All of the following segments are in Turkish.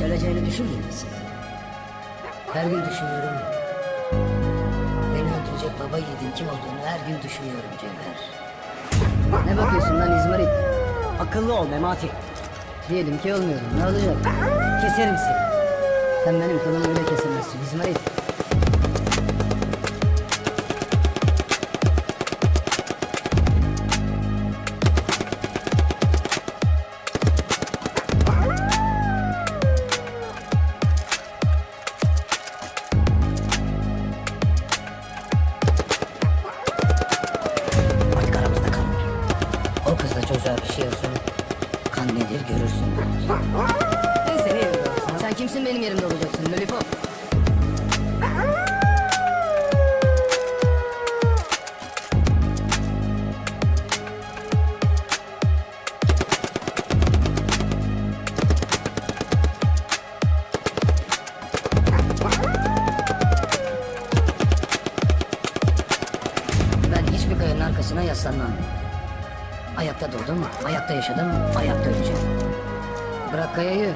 hiç öleceğini düşünmüyor musun? Her gün düşünüyorum. Beni öldürecek baba yiğidin kim olduğunu her gün düşünüyorum Cevher. Ne bakıyorsun lan İzmarit? Akıllı ol Memati. Diyelim ki olmuyorum. Ne olacak? Keserim seni. Sen benim kılımı öyle kesemezsin İzmarit. Ayakta doğdum, ayakta yaşadım, ayakta öleceğim. Bırak kayayı,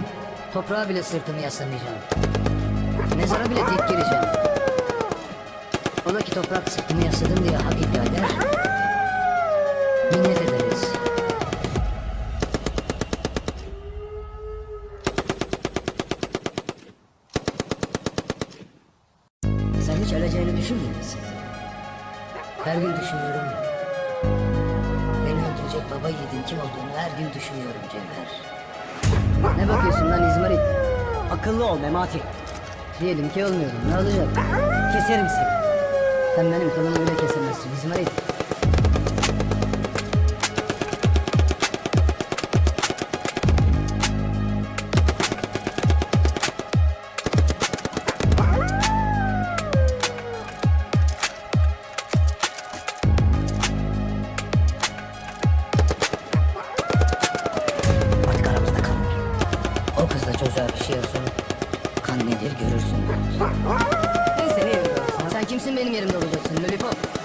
toprağa bile sırtımı yaslamayacağım. Mezara bile tek gireceğim. Ola ki toprak sırtımı yasladım diye hak iddia eder. Minnet ederiz. Sen hiç öleceğini düşünmüyor musun? Her gün düşünüyorum. Baba yiğidin kim olduğunu her gün düşünüyorum Cevher. Ne bakıyorsun lan İzmarit? Akıllı ol Memati. Diyelim ki olmuyorum. Ne olacak? Keserim seni. Sen benim kılımı öyle kesemezsin İzmarit. Olsun. Kan nedir görürsün. Seni yerim olsun. Sen kimsin benim yerimde olacaksın Lollipop?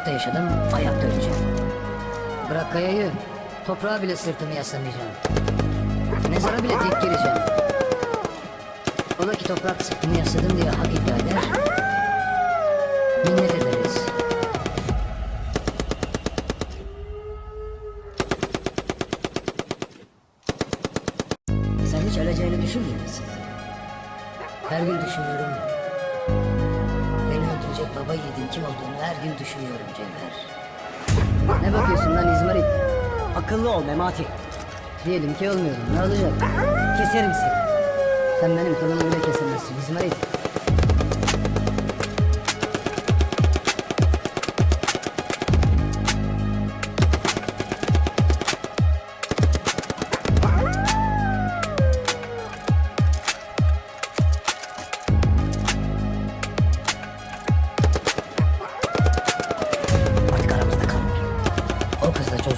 Ayakta yaşadım, ayakta öleceğim. Bırak kayayı, toprağa bile sırtımı yaslamayacağım. Mezara bile tek gireceğim. Ola ki toprak sırtımı yasladım diye hak iddia eder. Minnet ederiz. Sen hiç öleceğini düşünmüyor musun? Her gün düşünüyorum. Kim olduğunu her gün düşünüyorum Cevher. Ne bakıyorsun lan İzmarit? Akıllı ol Memati. Diyelim ki olmuyorum. Ne olacak? Keserim seni. Sen benim kılımı öyle kesemezsin İzmarit.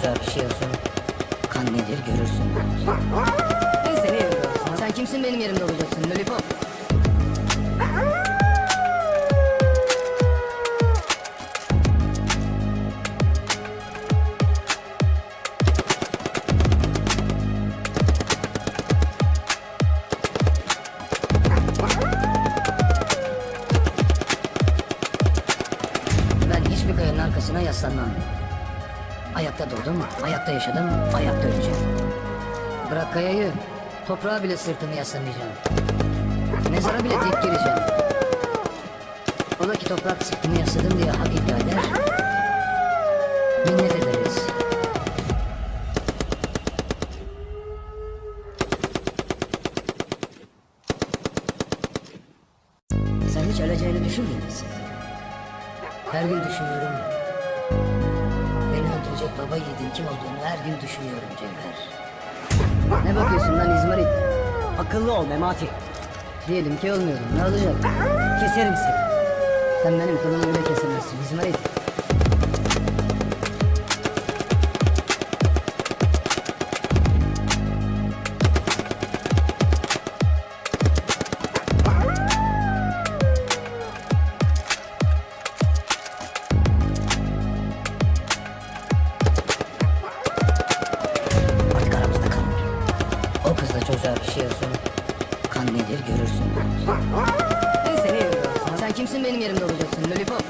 O kızla çocuğa bir şey olsun. Kan nedir görürsün. Seni yerim olsun. Sen kimsin benim yerimde olacaksın Lollipop? Ayakta doğdum, ayakta yaşadım, ayakta öleceğim. Bırak kayayı, toprağa bile sırtımı yaslamayacağım. Mezara bile tek gireceğim. Ola ki toprak sırtımı yasladım diye hak iddia eder. Minnet ederiz. Baba yiğidin kim olduğunu her gün düşünüyorum Cevher. Ne bakıyorsun lan İzmarit? Akıllı ol Memati. Diyelim ki olmuyorum. Ne olacak? Keserim seni. Sen benim kılımı öyle kesemezsin İzmarit. Yaşıyorsun. Kan nedir görürsün. Neyse ne yapıyorsun? Sen kimsin benim yerimde olacaksın Lollipop?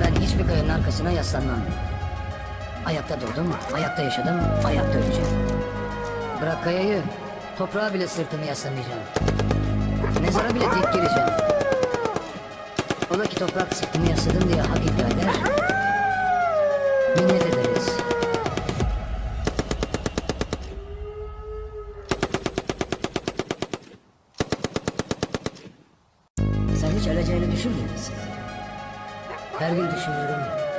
Ben hiçbir kayanın arkasına yaslanmam. Ayakta doğdum, ayakta yaşadım, ayakta öleceğim. Bırak kayayı, toprağa bile sırtımı yaslamayacağım. Mezara bile tek gireceğim. Ola ki toprak sırtımı yasladım diye hak iddia eder. Minnet ederiz. Sen hiç öleceğini düşünmüyor musun? Her gün düşünüyorum.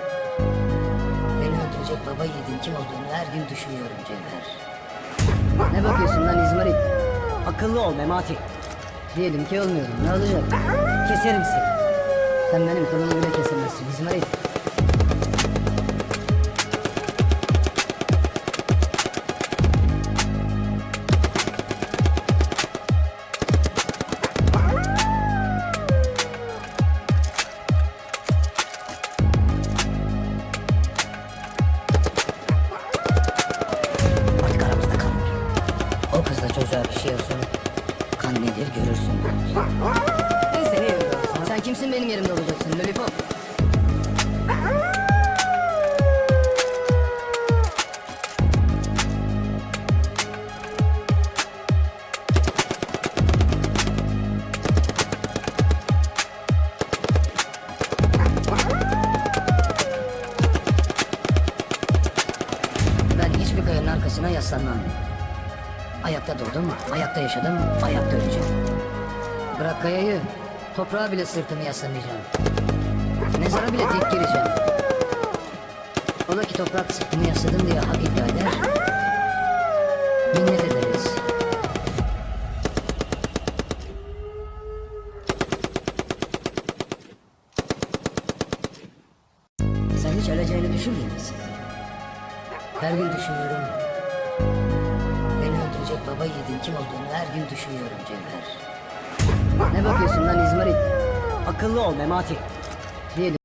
Baba yiğidin kim olduğunu her gün düşünüyorum Cevher. Ne bakıyorsun lan İzmarit? Akıllı ol Memati. Diyelim ki olmuyorum. Ne olacak? Keserim seni. Sen benim kılımı bile kesemezsin İzmarit. Olsun. Kan nedir görürsün. Neyse ne yapıyorsun? Sen kimsin benim yerimde olacaksın Lollipop? Ben hiçbir kayanın arkasına yaslanmam. Ayakta doğdum, ayakta yaşadım, ayakta öleceğim. Bırak kayayı, toprağa bile sırtımı yaslamayacağım. Mezara bile tek gireceğim. Ola ki toprak sırtımı yasladım diye hak iddia eder. Minnet ederiz. Sen hiç öleceğini düşünmüyor musun? Her gün düşünüyorum. Öldürecek baba yiğidin kim olduğunu her gün düşünüyorum Cevher. Ne bakıyorsun lan İzmarit? Akıllı ol Memati. Diyelim.